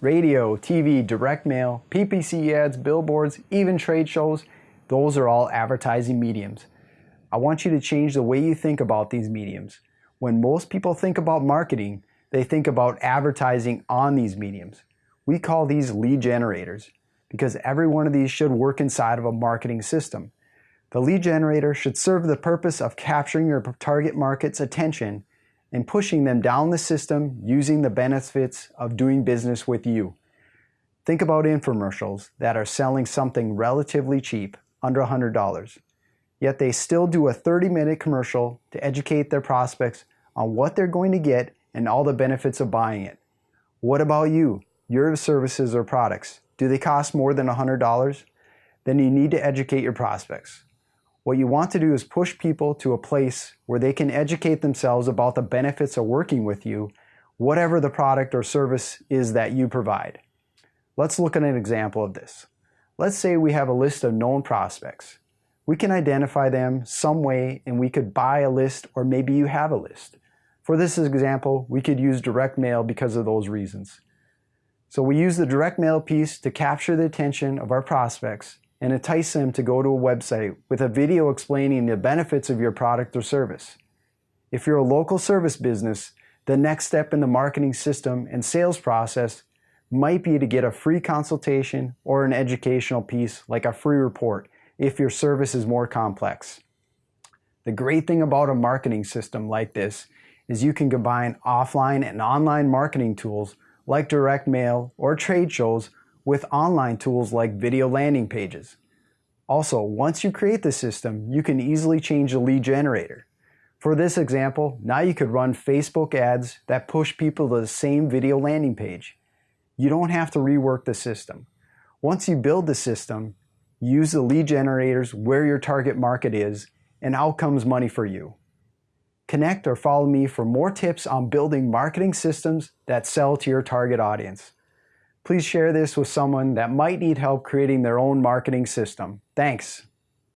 radio, TV, direct mail, PPC ads, billboards, even trade shows, those are all advertising mediums. I want you to change the way you think about these mediums. When most people think about marketing, they think about advertising on these mediums. We call these lead generators because every one of these should work inside of a marketing system. The lead generator should serve the purpose of capturing your target market's attention and pushing them down the system using the benefits of doing business with you. Think about infomercials that are selling something relatively cheap, under $100, yet they still do a 30 minute commercial to educate their prospects on what they're going to get and all the benefits of buying it. What about you? Your services or products, do they cost more than $100? Then you need to educate your prospects. What you want to do is push people to a place where they can educate themselves about the benefits of working with you, whatever the product or service is that you provide. Let's look at an example of this. Let's say we have a list of known prospects. We can identify them some way and we could buy a list or maybe you have a list. For this example, we could use direct mail because of those reasons. So we use the direct mail piece to capture the attention of our prospects and entice them to go to a website with a video explaining the benefits of your product or service. If you're a local service business, the next step in the marketing system and sales process might be to get a free consultation or an educational piece like a free report if your service is more complex. The great thing about a marketing system like this is you can combine offline and online marketing tools like direct mail or trade shows with online tools like video landing pages. Also, once you create the system, you can easily change the lead generator. For this example, now you could run Facebook ads that push people to the same video landing page. You don't have to rework the system. Once you build the system, use the lead generators where your target market is and out comes money for you. Connect or follow me for more tips on building marketing systems that sell to your target audience. Please share this with someone that might need help creating their own marketing system. Thanks.